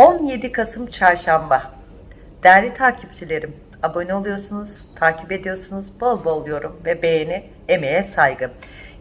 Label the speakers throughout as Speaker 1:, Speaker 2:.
Speaker 1: 17 Kasım Çarşamba. Değerli takipçilerim, abone oluyorsunuz, takip ediyorsunuz, bol bol yorum ve beğeni, emeğe saygı.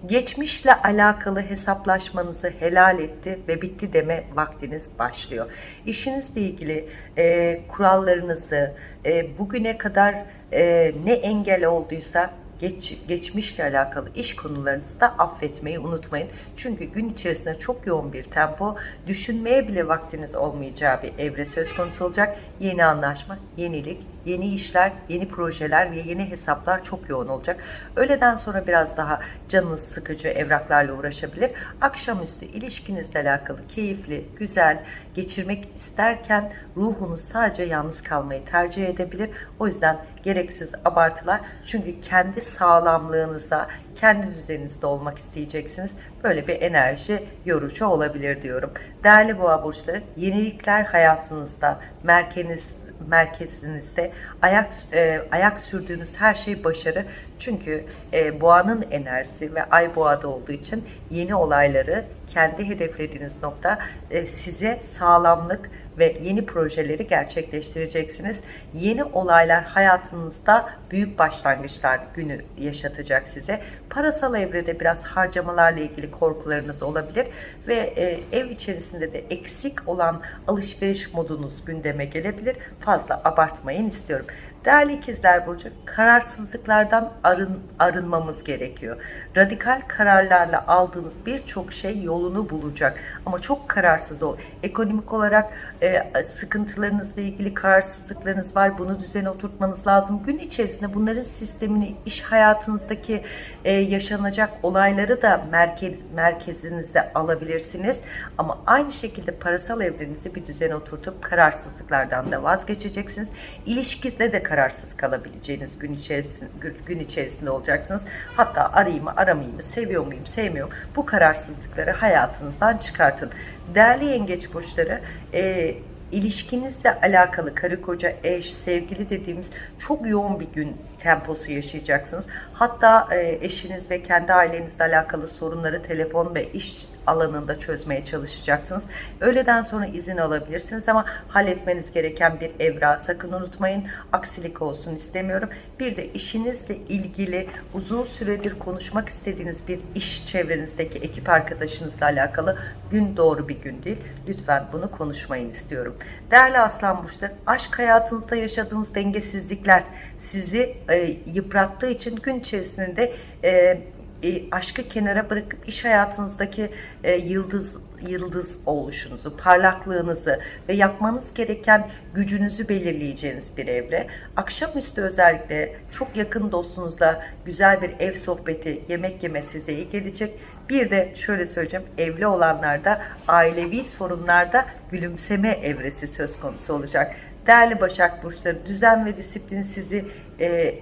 Speaker 1: Geçmişle alakalı hesaplaşmanızı helal etti ve bitti deme vaktiniz başlıyor. İşinizle ilgili e, kurallarınızı, e, bugüne kadar e, ne engel olduysa geç, geçmişle alakalı iş konularınızı da affetmeyi unutmayın. Çünkü gün içerisinde çok yoğun bir tempo, düşünmeye bile vaktiniz olmayacağı bir evre söz konusu olacak. Yeni anlaşma, yenilik, yeni işler, yeni projeler ve yeni hesaplar çok yoğun olacak. Öğleden sonra biraz daha canınız sıkıcı evraklarla uğraşabilir. Akşamüstü ilişkinizle alakalı keyifli, güzel geçirmek isterken ruhunuz sadece yalnız kalmayı tercih edebilir. O yüzden gereksiz abartılar. Çünkü kendi sağlamlığınıza, kendi düzeninizde olmak isteyeceksiniz. Böyle bir enerji yorucu olabilir diyorum. Değerli boğa burçları, yenilikler hayatınızda, merkeziniz, merkezinizde ayak e, ayak sürdüğünüz her şey başarı. Çünkü e, boğanın enerjisi ve ay boğada olduğu için yeni olayları kendi hedeflediğiniz nokta e, size sağlamlık ve yeni projeleri gerçekleştireceksiniz. Yeni olaylar hayatınızda büyük başlangıçlar günü yaşatacak size. Parasal evrede biraz harcamalarla ilgili korkularınız olabilir ve e, ev içerisinde de eksik olan alışveriş modunuz gündeme gelebilir. Fazla abartmayın istiyorum. Değerli ikizler burcu kararsızlıklardan arın, arınmamız gerekiyor. Radikal kararlarla aldığınız birçok şey yolunu bulacak. Ama çok kararsız ol. Ekonomik olarak e, sıkıntılarınızla ilgili kararsızlıklarınız var. Bunu düzene oturtmanız lazım. Gün içerisinde bunların sistemini, iş hayatınızdaki e, yaşanacak olayları da merkez, merkezinize alabilirsiniz. Ama aynı şekilde parasal evrenizi bir düzene oturtup kararsızlıklardan da vazgeçeceksiniz. İlişkide de kararsız kalabileceğiniz gün içerisinde, gün içerisinde olacaksınız. Hatta arayayım mı aramayayım mı, seviyor muyum, sevmiyorum. Bu kararsızlıkları hayatınızdan çıkartın. Değerli yengeç burçları, e, ilişkinizle alakalı karı koca, eş, sevgili dediğimiz çok yoğun bir gün temposu yaşayacaksınız. Hatta e, eşiniz ve kendi ailenizle alakalı sorunları telefon ve iş alanında çözmeye çalışacaksınız. Öğleden sonra izin alabilirsiniz ama halletmeniz gereken bir evra sakın unutmayın. Aksilik olsun istemiyorum. Bir de işinizle ilgili uzun süredir konuşmak istediğiniz bir iş çevrenizdeki ekip arkadaşınızla alakalı gün doğru bir gün değil. Lütfen bunu konuşmayın istiyorum. Değerli Aslan Burçları, aşk hayatınızda yaşadığınız dengesizlikler sizi e, yıprattığı için gün içerisinde e, e, aşkı kenara bırakıp iş hayatınızdaki e, yıldız yıldız oluşunuzu, parlaklığınızı ve yapmanız gereken gücünüzü belirleyeceğiniz bir evre. Akşamüstü özellikle çok yakın dostunuzla güzel bir ev sohbeti, yemek yeme size iyi gelecek. Bir de şöyle söyleyeceğim, evli olanlarda ailevi sorunlarda gülümseme evresi söz konusu olacak. Değerli Başak Burçları, düzen ve disiplin sizi e,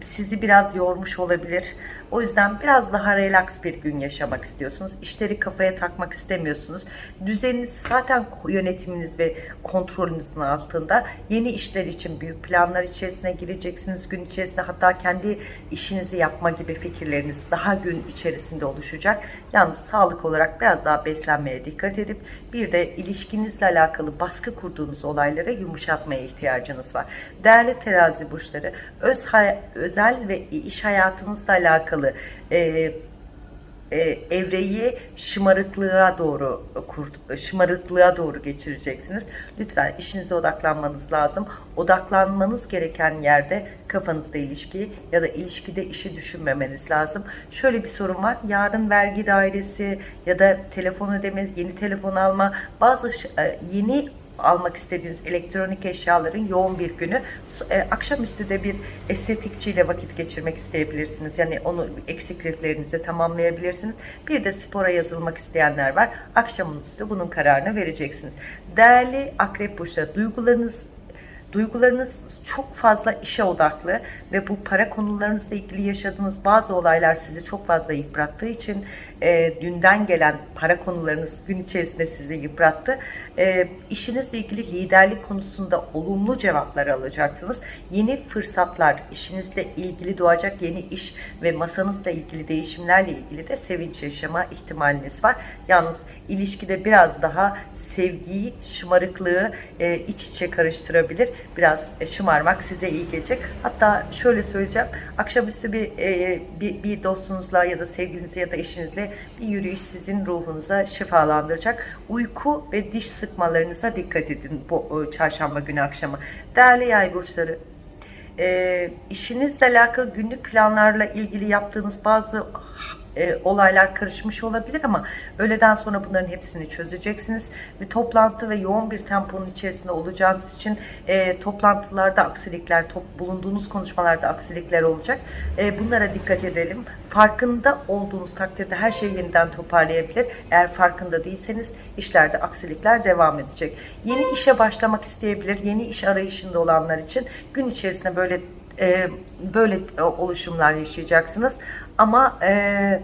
Speaker 1: sizi biraz yormuş olabilir. O yüzden biraz daha relax bir gün yaşamak istiyorsunuz. İşleri kafaya takmak istemiyorsunuz. Düzeniniz zaten yönetiminiz ve kontrolünüzün altında. Yeni işler için büyük planlar içerisine gireceksiniz. Gün içerisinde hatta kendi işinizi yapma gibi fikirleriniz daha gün içerisinde oluşacak. Yalnız sağlık olarak biraz daha beslenmeye dikkat edip bir de ilişkinizle alakalı baskı kurduğunuz olaylara yumuşatmaya ihtiyacınız var. Değerli terazi burçları öz özel ve iş hayatınızla alakalı e, e, evreyi şımarıklığa doğru kurt, şımarıklığa doğru geçireceksiniz. Lütfen işinize odaklanmanız lazım. Odaklanmanız gereken yerde kafanızda ilişki ya da ilişkide işi düşünmemeniz lazım. Şöyle bir sorun var. Yarın vergi dairesi ya da telefon ödeme, yeni telefon alma, bazı e, yeni almak istediğiniz elektronik eşyaların yoğun bir günü. E, akşamüstü de bir estetikçiyle vakit geçirmek isteyebilirsiniz. Yani onu eksikliklerinizi tamamlayabilirsiniz. Bir de spora yazılmak isteyenler var. Akşamüstü bunun kararını vereceksiniz. Değerli akrep burçları duygularınız Duygularınız çok fazla işe odaklı ve bu para konularınızla ilgili yaşadığınız bazı olaylar sizi çok fazla yıprattığı için e, dünden gelen para konularınız gün içerisinde sizi yıprattı. E, işinizle ilgili liderlik konusunda olumlu cevaplar alacaksınız. Yeni fırsatlar, işinizle ilgili doğacak yeni iş ve masanızla ilgili değişimlerle ilgili de sevinç yaşama ihtimaliniz var. Yalnız ilişkide biraz daha sevgiyi, şımarıklığı e, iç içe karıştırabilir. Biraz e, şımarmak size iyi gelecek. Hatta şöyle söyleyeceğim. Akşamüstü bir, e, bir, bir dostunuzla ya da sevgilinizle ya da eşinizle bir yürüyüş sizin ruhunuza şifalandıracak. Uyku ve diş sıkmalarınıza dikkat edin bu e, çarşamba günü akşamı. Değerli yay burçları, e, işinizle alakalı günlük planlarla ilgili yaptığınız bazı e, olaylar karışmış olabilir ama öğleden sonra bunların hepsini çözeceksiniz ve toplantı ve yoğun bir temponun içerisinde olacağınız için e, toplantılarda aksilikler, top, bulunduğunuz konuşmalarda aksilikler olacak. E, bunlara dikkat edelim. Farkında olduğunuz takdirde her şeyi yeniden toparlayabilir. Eğer farkında değilseniz işlerde aksilikler devam edecek. Yeni işe başlamak isteyebilir. Yeni iş arayışında olanlar için gün içerisinde böyle e, böyle e, oluşumlar yaşayacaksınız. Ama e,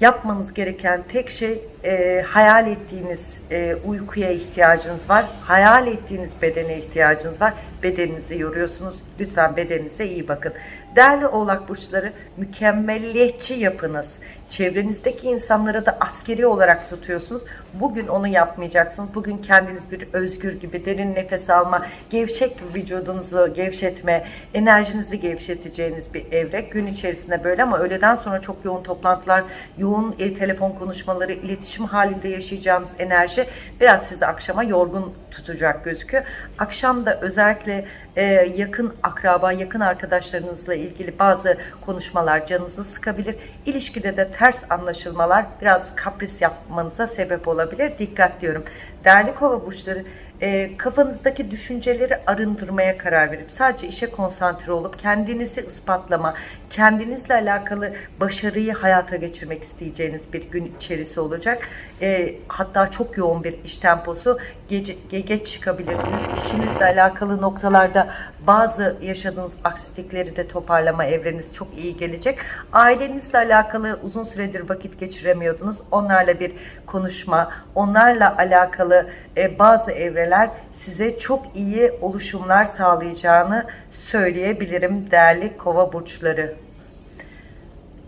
Speaker 1: yapmanız gereken tek şey e, hayal ettiğiniz e, uykuya ihtiyacınız var. Hayal ettiğiniz bedene ihtiyacınız var. Bedeninizi yoruyorsunuz. Lütfen bedeninize iyi bakın. Değerli oğlak burçları mükemmelliyetçi yapınız. Çevrenizdeki insanlara da askeri olarak tutuyorsunuz. Bugün onu yapmayacaksınız. Bugün kendiniz bir özgür gibi derin nefes alma, gevşek vücudunuzu gevşetme, enerjinizi gevşeteceğiniz bir evre. Gün içerisinde böyle ama öğleden sonra çok yoğun toplantılar, yoğun e, telefon konuşmaları, iletişim halinde yaşayacağınız enerji biraz sizi akşama yorgun tutacak gözüküyor. Akşam da özellikle e, yakın akraba, yakın arkadaşlarınızla ilgili bazı konuşmalar canınızı sıkabilir. İlişkide de ters anlaşılmalar biraz kapris yapmanıza sebep olabilir. Dikkat diyorum. Değerli kova burçları e, kafanızdaki düşünceleri arındırmaya karar verip sadece işe konsantre olup kendinizi ispatlama, kendinizle alakalı başarıyı hayata geçirmek isteyeceğiniz bir gün içerisi olacak. E, hatta çok yoğun bir iş temposu gece, ge- geç çıkabilirsiniz. İşinizle alakalı noktalarda bazı yaşadığınız aksilikleri de toparlama evreniz çok iyi gelecek. Ailenizle alakalı uzun süredir vakit geçiremiyordunuz. Onlarla bir konuşma, onlarla alakalı e, bazı evreler size çok iyi oluşumlar sağlayacağını söyleyebilirim değerli kova burçları.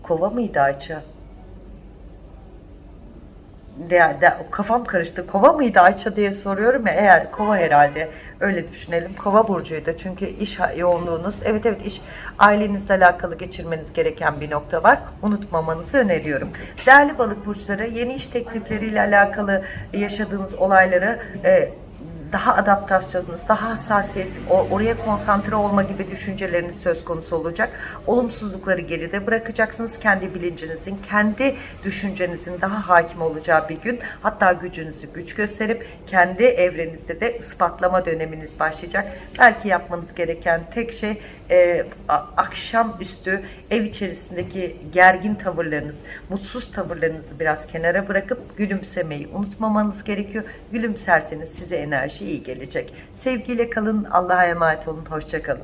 Speaker 1: Kova mıydı Ayça? De, de, kafam karıştı. Kova mıydı Ayça diye soruyorum ya. Eğer kova herhalde öyle düşünelim. Kova burcuydu. Çünkü iş yoğunluğunuz. Evet evet iş ailenizle alakalı geçirmeniz gereken bir nokta var. Unutmamanızı öneriyorum. Değerli balık burçları yeni iş teklifleriyle alakalı yaşadığınız olayları e, daha adaptasyonunuz, daha hassasiyet, oraya konsantre olma gibi düşünceleriniz söz konusu olacak. Olumsuzlukları geride bırakacaksınız. Kendi bilincinizin, kendi düşüncenizin daha hakim olacağı bir gün. Hatta gücünüzü güç gösterip kendi evrenizde de ispatlama döneminiz başlayacak. Belki yapmanız gereken tek şey e, a- akşamüstü ev içerisindeki gergin tavırlarınız, mutsuz tavırlarınızı biraz kenara bırakıp gülümsemeyi unutmamanız gerekiyor. Gülümserseniz size enerji iyi gelecek. Sevgiyle kalın, Allah'a emanet olun, hoşçakalın.